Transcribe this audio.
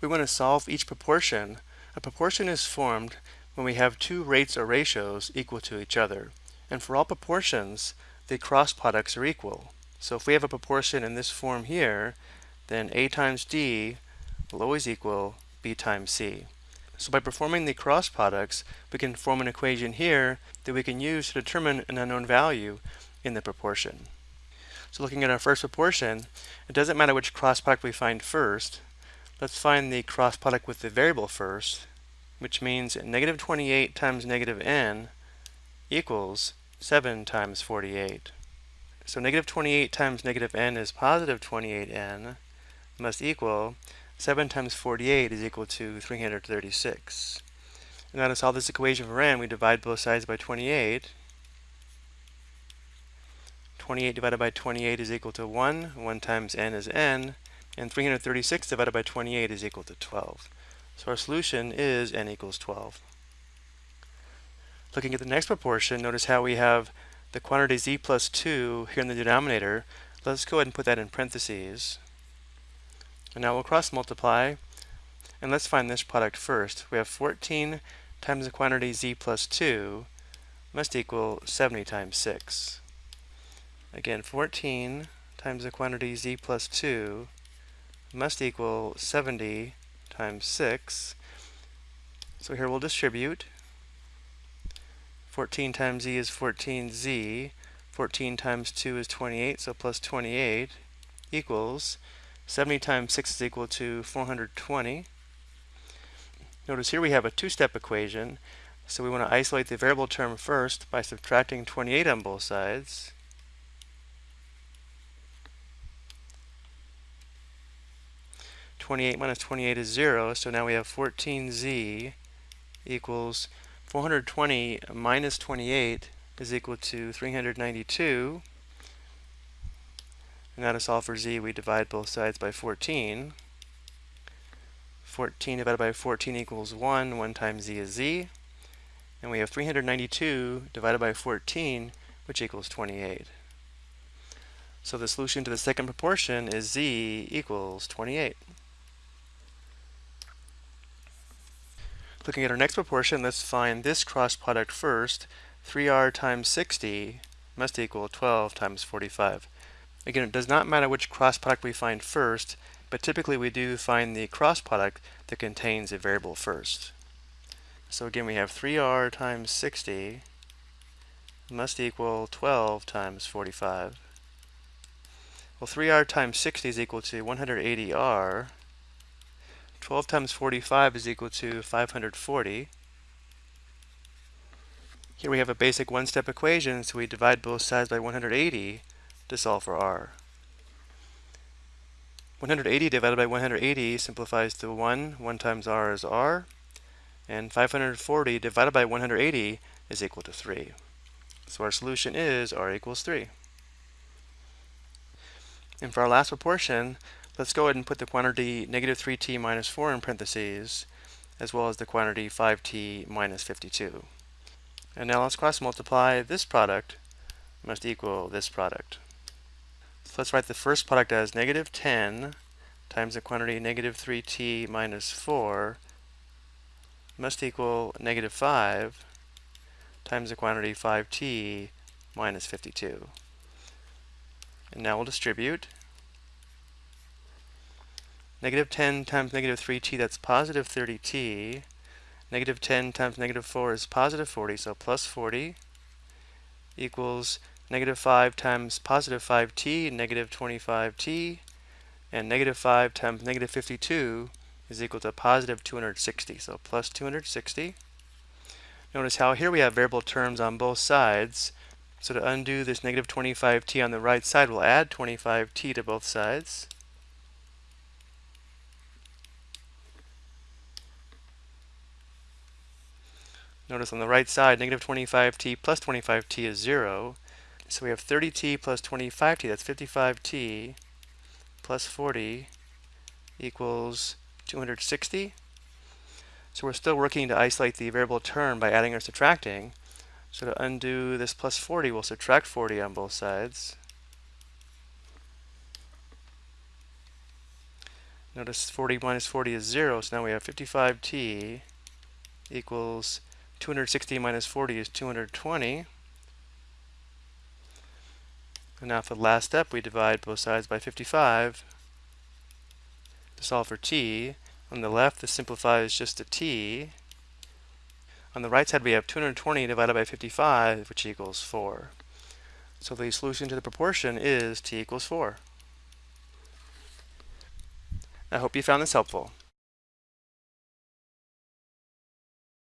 we want to solve each proportion, a proportion is formed when we have two rates or ratios equal to each other. And for all proportions, the cross products are equal. So if we have a proportion in this form here, then A times D will always equal B times C. So by performing the cross products, we can form an equation here that we can use to determine an unknown value in the proportion. So looking at our first proportion, it doesn't matter which cross product we find first. Let's find the cross product with the variable first, which means negative 28 times negative n equals 7 times 48. So negative 28 times negative n is positive 28n must equal 7 times 48 is equal to 336. And now to solve this equation for n, we divide both sides by 28 28 divided by 28 is equal to 1. 1 times n is n. And 336 divided by 28 is equal to 12. So our solution is n equals 12. Looking at the next proportion, notice how we have the quantity z plus 2 here in the denominator. Let's go ahead and put that in parentheses. And now we'll cross multiply. And let's find this product first. We have 14 times the quantity z plus 2 must equal 70 times 6. Again, 14 times the quantity z plus 2 must equal 70 times 6. So here we'll distribute. 14 times z is 14z. 14 times 2 is 28, so plus 28 equals 70 times 6 is equal to 420. Notice here we have a two-step equation, so we want to isolate the variable term first by subtracting 28 on both sides. 28 minus 28 is 0, so now we have 14z equals 420 minus 28 is equal to 392. And now to solve for z, we divide both sides by 14. 14 divided by 14 equals 1. 1 times z is z. And we have 392 divided by 14, which equals 28. So the solution to the second proportion is z equals 28. Looking at our next proportion, let's find this cross product first. 3r times 60 must equal 12 times 45. Again, it does not matter which cross product we find first, but typically we do find the cross product that contains a variable first. So again, we have 3r times 60 must equal 12 times 45. Well, 3r times 60 is equal to 180r, 12 times 45 is equal to 540. Here we have a basic one-step equation, so we divide both sides by 180 to solve for r. 180 divided by 180 simplifies to 1. 1 times r is r. And 540 divided by 180 is equal to 3. So our solution is r equals 3. And for our last proportion, Let's go ahead and put the quantity negative 3t minus 4 in parentheses, as well as the quantity 5t minus 52. And now let's cross multiply this product must equal this product. So let's write the first product as negative 10 times the quantity negative 3t minus 4 must equal negative 5 times the quantity 5t minus 52. And now we'll distribute. Negative 10 times negative 3t, that's positive 30t. Negative 10 times negative 4 is positive 40, so plus 40 equals negative 5 times positive 5t, negative 25t, and negative 5 times negative 52 is equal to positive 260, so plus 260. Notice how here we have variable terms on both sides. So to undo this negative 25t on the right side, we'll add 25t to both sides. Notice on the right side, negative 25t plus 25t is 0. So we have 30t plus 25t, that's 55t plus 40 equals 260. So we're still working to isolate the variable term by adding or subtracting. So to undo this plus 40, we'll subtract 40 on both sides. Notice 40 minus 40 is 0, so now we have 55t equals 260 minus 40 is 220. And now for the last step, we divide both sides by 55 to solve for t. On the left, this simplifies just to t. On the right side, we have 220 divided by 55, which equals 4. So the solution to the proportion is t equals 4. I hope you found this helpful.